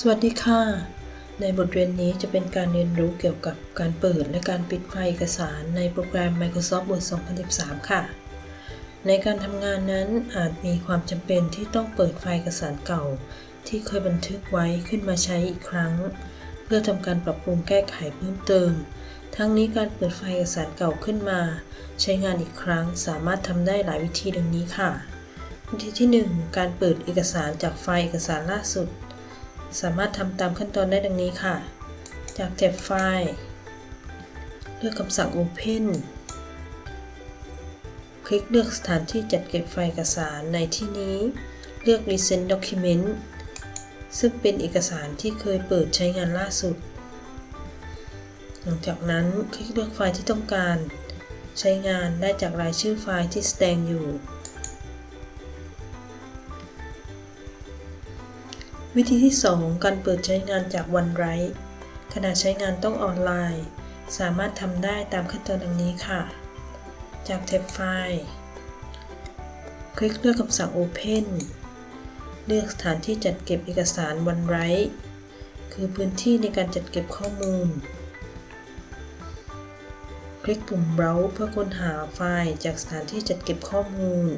สวัสดีค่ะ ในบทเรียนนี้จะเป็นการเรียนรู้เกี่ยวกับการเปิดและการปิดไฟล์เอกสารในโปรแกรม Microsoft Word 2013 ค่ะ ในการทำงานนั้นอาจมีความจำเป็นที่ต้องเปิดไฟล์เอกสารเก่า ที่เคยบันทึกไว้ขึ้นมาใช้อีกครั้ง เพื่อทำการปรับปรุงแก้ไขเพิ่มเติม ทั้งนี้การเปิดไฟล์เอกสารเก่าขึ้นมา ใช้งานอีกครั้งสามารถทำได้หลายวิธีดังนี้ค่ะ วิธีที่ 1 การเปิดเอกสารจากไฟล์เอกสารล่าสุด สามารถทำตามขั้นตอนได้ดังนี้ค่ะ จากแท็บไฟล์ เลือกคำสั่ง Open คลิกเลือกสถานที่จัดเก็บไฟล์เอกสารในที่นี้ เลือก Recent Document ซึ่งเป็นเอกสารที่เคยเปิดใช้งานล่าสุด หลังจากนั้นคลิกเลือกไฟล์ที่ต้องการ ใช้งานได้จากรายชื่อไฟล์ที่แสดงอยู่ วิธีที่ 2 การเปิดใช้งานจาก OneDrive ขณะใช้งานต้องออนไลน์ สามารถทำได้ตามขั้นตอนดังนี้ค่ะ จากแท็บไฟล์ คลิกเลือกคำสั่ง Open เลือกสถานที่จัดเก็บเอกสาร OneDrive คือพื้นที่ในการจัดเก็บข้อมูล คลิกปุ่ม Browse เพื่อค้นหาไฟล์จากสถานที่จัดเก็บข้อมูล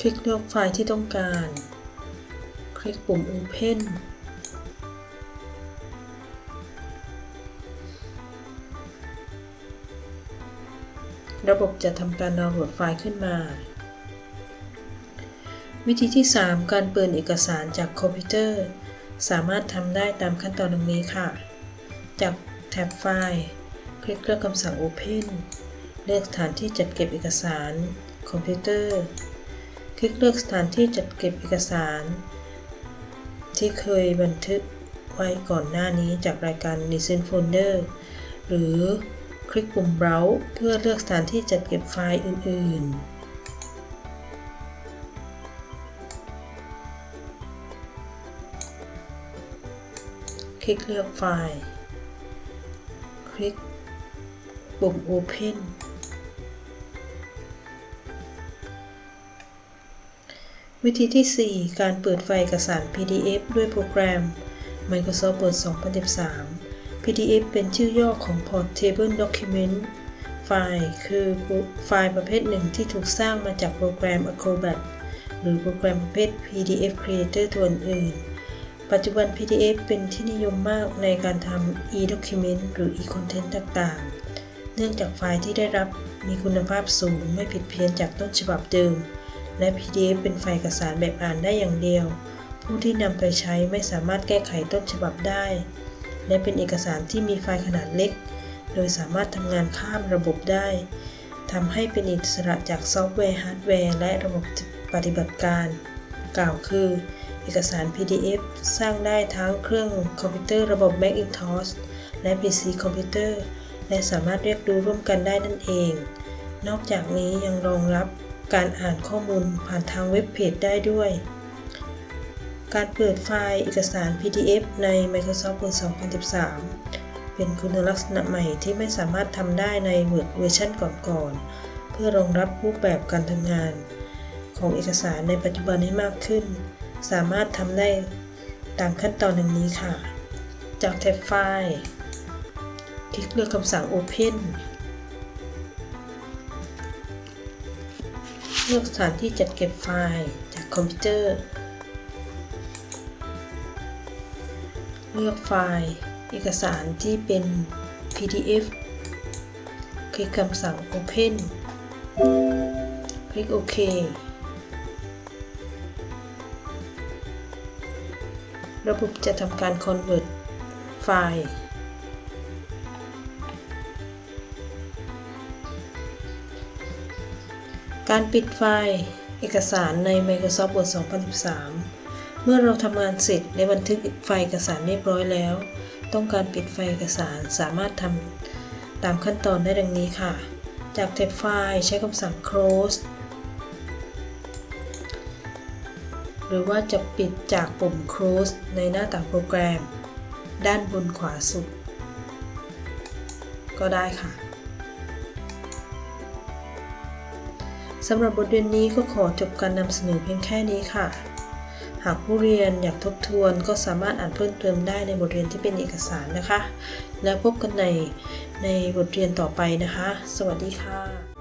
คลิกเลือกไฟล์ที่ต้องการ คลิกปุ่ม Open ระบบจะทำการดาวน์โหลดไฟล์ขึ้นมา วิธีที่ 3 การเปิดเอกสารจากคอมพิวเตอร์ สามารถทำได้ตามขั้นตอนดังนี้ค่ะ จากแท็บไฟล์ คลิกเลือกคำสั่ง Open เลือกสถานที่จัดเก็บเอกสาร คอมพิวเตอร์ คลิกเลือกสถานที่จัดเก็บเอกสาร ที่เคยบันทึกไว้ก่อนหน้านี้จากรายการ Recent Folder หรือคลิกปุ่ม Browse เพื่อเลือกสถานที่จัดเก็บไฟล์อื่น ๆคลิกเลือกไฟล์ คลิกปุ่ม Open วิธีที่ 4 การเปิดไฟล์เอกสาร PDF ด้วยโปรแกรม Microsoft Word 2013 PDF เป็นชื่อย่อของ Portable Document ไฟล์คือไฟล์ประเภทหนึ่งที่ถูกสร้างมาจากโปรแกรม Acrobat หรือโปรแกรมประเภท PDF Creator ตัวอื่น ปัจจุบัน PDF เป็นที่นิยมมากในการทำ e-document หรือ e-content ต่างๆ เนื่องจากไฟล์ที่ได้รับมีคุณภาพสูงไม่ผิดเพี้ยนจากต้นฉบับเดิม และ PDF เป็นไฟล์เอกสารแบบอ่านได้อย่างเดียว ผู้ที่นำไปใช้ไม่สามารถแก้ไขต้นฉบับได้ และเป็นเอกสารที่มีไฟล์ขนาดเล็ก โดยสามารถทำงานข้ามระบบได้ทำให้เป็นอิสระจากซอฟต์แวร์ฮาร์ดแวร์และระบบปฏิบัติการ กล่าวคือ เอกสาร PDF สร้างได้ทั้งเครื่องคอมพิวเตอร์ระบบ Macintosh และ PC คอมพิวเตอร์ และสามารถเรียกดูร่วมกันได้นั่นเอง นอกจากนี้ยังรองรับ การอ่านข้อมูลผ่านทางเว็บเพจได้ด้วย การเปิดไฟล์เอกสาร PDF ใน Microsoft Word 2013 เป็นคุณลักษณะใหม่ที่ไม่สามารถทำได้ใน Word เวอร์ชันก่อนๆ เพื่อรองรับรูปแบบการทำงาน ของเอกสารในปัจจุบันให้มากขึ้น สามารถทำได้ตามขั้นตอนดังนี้ค่ะ จากแท็บไฟล์ คลิกเลือกคำสั่ง Open เลือกสถานที่จัดเก็บไฟล์จากคอมพิวเตอร์ เลือกไฟล์เอกสารที่เป็น PDF คลิกคำสั่ง Open คลิกโอเคระบบจะทำการ convert ไฟล์ การปิดไฟล์เอกสารใน Microsoft Word 2013 เมื่อเราทำงานเสร็จและบันทึกไฟล์เอกสารเรียบร้อยแล้ว ต้องการปิดไฟล์เอกสารสามารถทำตามขั้นตอนได้ดังนี้ค่ะ จากแท็บไฟล์ใช้คำสั่ง close หรือว่าจะปิดจากปุ่ม Close ในหน้าต่างโปรแกรม ด้านบนขวาสุด ก็ได้ค่ะ สำหรับบทเรียนนี้ก็ขอจบการนำเสนอเพียงแค่นี้ค่ะ หากผู้เรียนอยากทบทวนก็สามารถอ่านเพิ่มเติมได้ในบทเรียนที่เป็นเอกสารนะคะ แล้วพบกันในในบทเรียนต่อไปนะคะ สวัสดีค่ะ